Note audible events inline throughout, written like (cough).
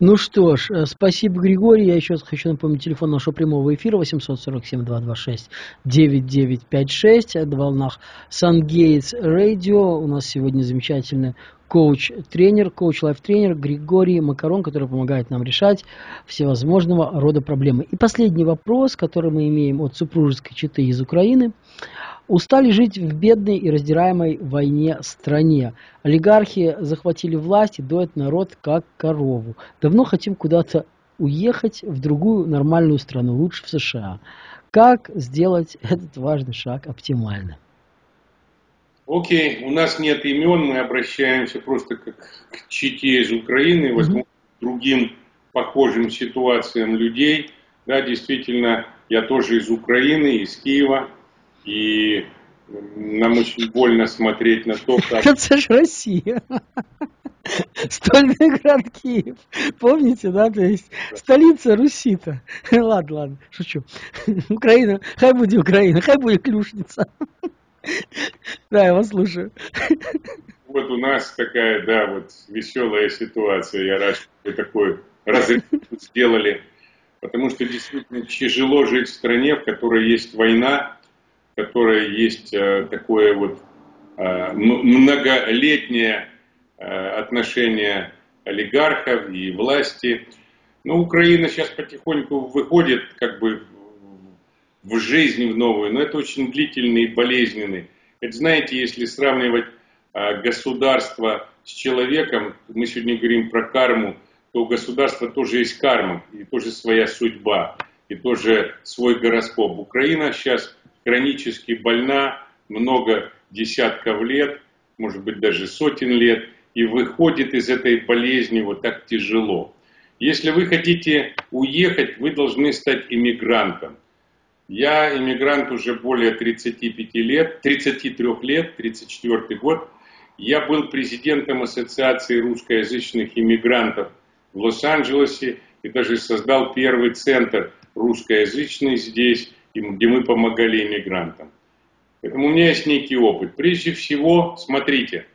Ну что ж, э, спасибо, Григорий. Я еще раз хочу напомнить телефон нашего прямого эфира 847-226-9956. Это волнах Сангейтс Радио. У нас сегодня замечательный коуч-тренер, коуч-лайф-тренер Григорий Макарон, который помогает нам решать всевозможного рода проблемы. И последний вопрос, который мы имеем от супружеской четы из Украины. Устали жить в бедной и раздираемой войне стране. Олигархи захватили власть и доят народ как корову. Давно хотим куда-то уехать в другую нормальную страну, лучше в США. Как сделать (laughs) этот важный шаг оптимально? Окей, у нас нет имен, мы обращаемся просто как к чите из Украины, возможно, mm-hmm. другим похожим ситуациям людей. Да, действительно, я тоже из Украины, из Киева, и нам очень больно смотреть на то, как... (laughs) Это же Россия. Стольный град Киев. Помните, да? То есть столица Руси-то. Ладно, ладно, шучу. Украина, хай будет Украина, хай будет Клюшница. Да, я вас слушаю. Вот у нас такая, да, вот веселая ситуация. Я рад, что вы такой разрыв сделали. Потому что действительно тяжело жить в стране, в которой есть война, в которой есть э, такое вот э, многолетнее э, отношение олигархов и власти. Но Украина сейчас потихоньку выходит как бы в жизнь в новую, но это очень длительный и болезненный. Это знаете, если сравнивать государство с человеком, мы сегодня говорим про карму, то у государства тоже есть карма, и тоже своя судьба, и тоже свой гороскоп. Украина сейчас хронически больна много десятков лет, может быть даже сотен лет, и выходит из этой болезни вот так тяжело. Если вы хотите уехать, вы должны стать иммигрантом. Я иммигрант уже более 35 лет, 33 лет, 34 год. Я был президентом Ассоциации русскоязычных иммигрантов в Лос-Анджелесе и даже создал первый центр русскоязычный здесь, где мы помогали иммигрантам. Поэтому у меня есть некий опыт. Прежде всего, смотрите,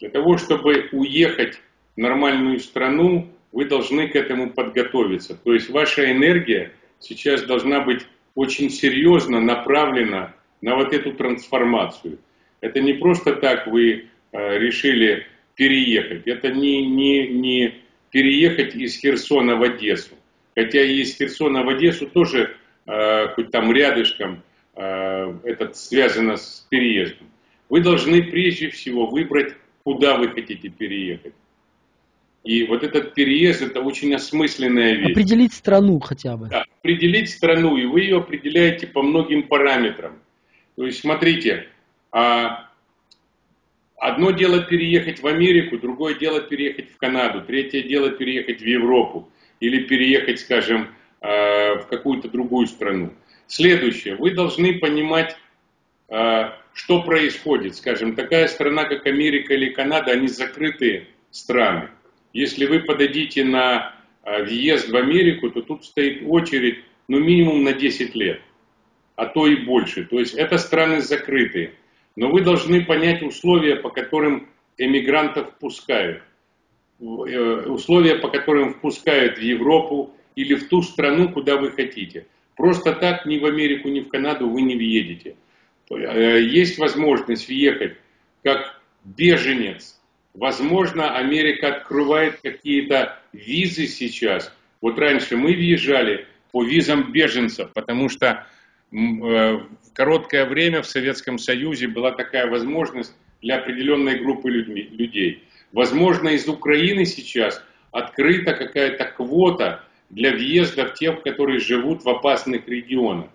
для того, чтобы уехать в нормальную страну, вы должны к этому подготовиться. То есть ваша энергия сейчас должна быть очень серьезно направлена на вот эту трансформацию. Это не просто так вы э, решили переехать. Это не, не, не переехать из Херсона в Одессу. Хотя и из Херсона в Одессу тоже, хоть там рядышком, э, это связано с переездом. Вы должны прежде всего выбрать, куда вы хотите переехать. И вот этот переезд это очень осмысленная вещь. Определить страну хотя бы. Да, определить страну, и вы ее определяете по многим параметрам. То есть, смотрите, а, одно дело переехать в Америку, другое дело переехать в Канаду, третье дело переехать в Европу или переехать, скажем, в какую-то другую страну. Следующее, вы должны понимать, а, что происходит. Скажем, такая страна, как Америка или Канада, они закрытые страны. Если вы подадите на а, въезд в Америку, то тут стоит очередь, ну, минимум на 10 лет, а то и больше. То есть это страны закрытые. Но вы должны понять условия, по которым эмигрантов впускают. Э, условия, по которым впускают в Европу или в ту страну, куда вы хотите. Просто так ни в Америку, ни в Канаду вы не въедете. Э, есть возможность въехать как беженец Возможно, Америка открывает какие-то визы сейчас. Вот раньше мы въезжали по визам беженцев, потому что э, в короткое время в Советском Союзе была такая возможность для определенной группы людей. Возможно, из Украины сейчас открыта какая-то квота для въезда в тех, которые живут в опасных регионах.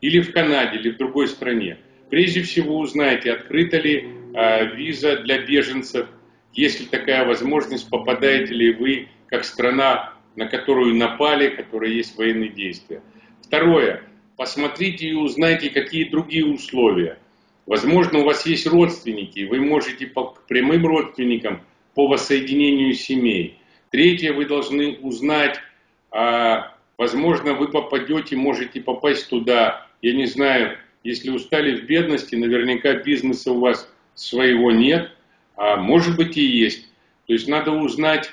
Или в Канаде, или в другой стране. Прежде всего узнайте, открыта ли э, виза для беженцев есть ли такая возможность, попадаете ли вы как страна, на которую напали, которая есть военные действия. Второе. Посмотрите и узнайте, какие другие условия. Возможно, у вас есть родственники, вы можете по прямым родственникам по воссоединению семей. Третье, вы должны узнать, а, возможно, вы попадете, можете попасть туда, я не знаю, если устали в бедности, наверняка бизнеса у вас своего нет – а может быть и есть. То есть надо узнать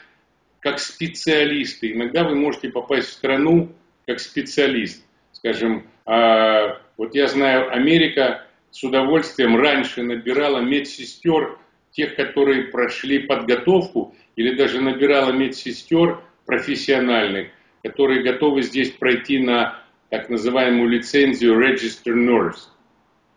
как специалисты. Иногда вы можете попасть в страну как специалист. Скажем, а, вот я знаю, Америка с удовольствием раньше набирала медсестер, тех, которые прошли подготовку, или даже набирала медсестер профессиональных, которые готовы здесь пройти на так называемую лицензию Register Nurse.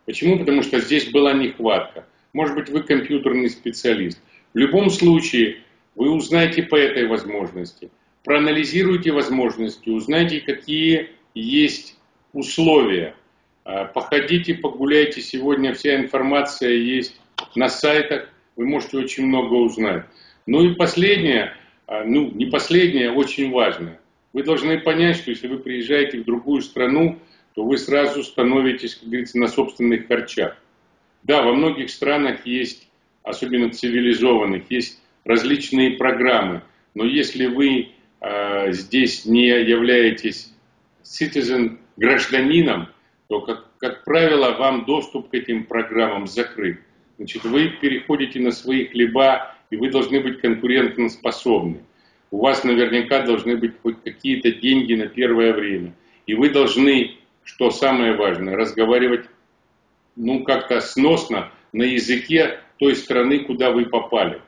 Почему? Потому что здесь была нехватка. Может быть, вы компьютерный специалист. В любом случае, вы узнаете по этой возможности, проанализируйте возможности, узнайте, какие есть условия. А, походите, погуляйте. Сегодня вся информация есть на сайтах. Вы можете очень много узнать. Ну и последнее, а, ну не последнее, очень важное. Вы должны понять, что если вы приезжаете в другую страну, то вы сразу становитесь, как говорится, на собственных харчах. Да, во многих странах есть, особенно цивилизованных, есть различные программы, но если вы э, здесь не являетесь citizen гражданином, то, как, как правило, вам доступ к этим программам закрыт. Значит, вы переходите на свои хлеба, и вы должны быть конкурентоспособны. У вас наверняка должны быть хоть какие-то деньги на первое время. И вы должны, что самое важное, разговаривать ну как-то сносно на языке той страны, куда вы попали.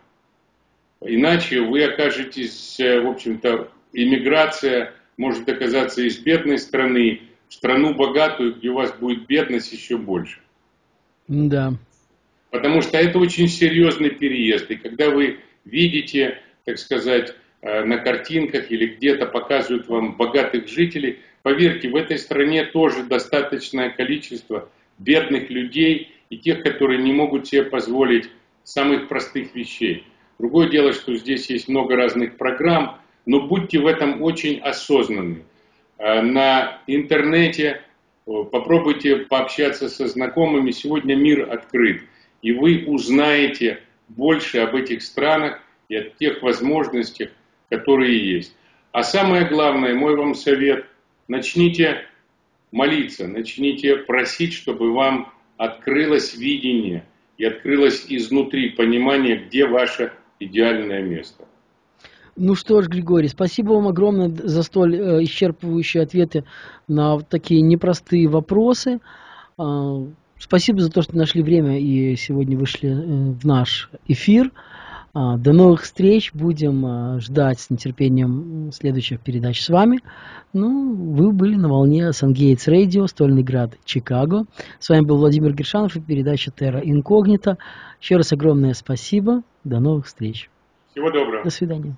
Иначе вы окажетесь, э, в общем-то, иммиграция может оказаться из бедной страны в страну богатую, где у вас будет бедность еще больше. Да. Потому что это очень серьезный переезд. И когда вы видите, так сказать, на картинках или где-то показывают вам богатых жителей, поверьте, в этой стране тоже достаточное количество бедных людей и тех, которые не могут себе позволить самых простых вещей. Другое дело, что здесь есть много разных программ, но будьте в этом очень осознанны. Э, на интернете попробуйте пообщаться со знакомыми. Сегодня мир открыт, и вы узнаете больше об этих странах и о тех возможностях, которые есть. А самое главное, мой вам совет, начните молиться, начните просить, чтобы вам открылось видение и открылось изнутри понимание, где ваше идеальное место. Ну что ж, Григорий, спасибо вам огромное за столь э, исчерпывающие ответы на такие непростые вопросы. Э, спасибо за то, что нашли время и сегодня вышли э, в наш эфир. А, до новых встреч. Будем а, ждать с нетерпением следующих передач с вами. Ну, вы были на волне Сангейтс Радио, Стольный Град, Чикаго. С вами был Владимир Гершанов и передача Терра Инкогнита. Еще раз огромное спасибо. До новых встреч. Всего доброго. До свидания.